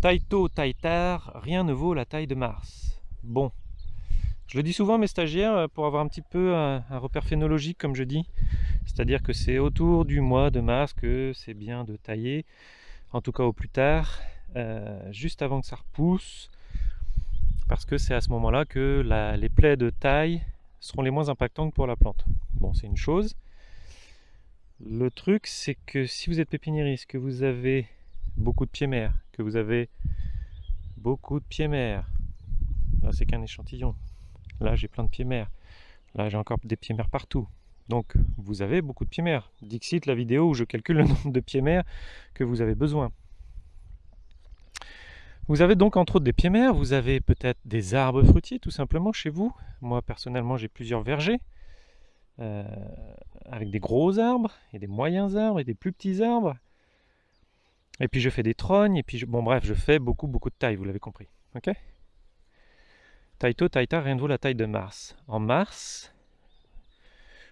Taille tôt, taille tard, rien ne vaut la taille de Mars. Bon, je le dis souvent à mes stagiaires euh, pour avoir un petit peu un, repère phénologique comme je dis. C'est-à-dire que c'est autour du mois de mars que c'est bien de tailler, en tout cas au plus tard, euh, juste avant que ça repousse, parce que c'est à ce moment-là que les plaies de taille seront les moins impactantes pour la plante. Bon, c'est une chose. Le truc, c'est que si vous êtes pépiniériste, que vous avez beaucoup de pieds mères, que vous avez beaucoup de pieds mères, là c'est qu'un échantillon, là j'ai plein de pieds mères, là j'ai encore des pieds mères partout. Donc vous avez beaucoup de pieds mères. Dixit la vidéo où je calcule le nombre de pieds mères que vous avez besoin. Vous avez donc entre autres des pieds mères, vous avez peut-être des arbres fruitiers tout simplement chez vous. Moi personnellement j'ai plusieurs vergers. Euh, avec des gros arbres, et des moyens arbres, et des plus petits arbres. Et puis je fais des trognes, et puis bon bref, je fais beaucoup beaucoup de taille, vous l'avez compris. Ok? Taille tard, rien ne vaut la taille de Mars. En mars,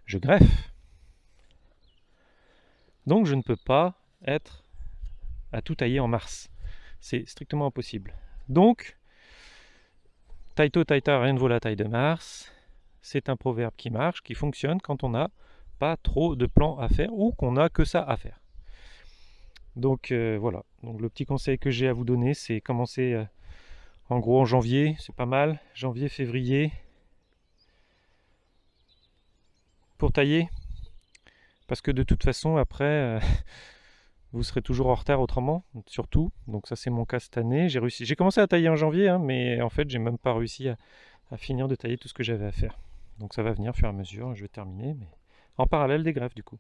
je greffe. Donc je ne peux pas être à tout tailler en mars. C'est strictement impossible. Donc, taille tard, rien ne vaut la taille de Mars c'est un proverbe qui marche, qui fonctionne quand on n'a pas trop de plans à faire ou qu'on n'a que ça à faire. Donc euh, voilà, le petit conseil que j'ai à vous donner, c'est commencer euh, en gros en janvier, c'est pas mal, janvier, février, pour tailler, parce que de toute façon après, euh, vous serez toujours en retard autrement, surtout, donc ça c'est mon cas cette année, j'ai réussi, j'ai commencé à tailler en janvier, hein, mais en fait j'ai même pas réussi à finir de tailler tout ce que j'avais à faire. Donc ça va venir au fur et à mesure, je vais terminer, mais en parallèle des greffes du coup.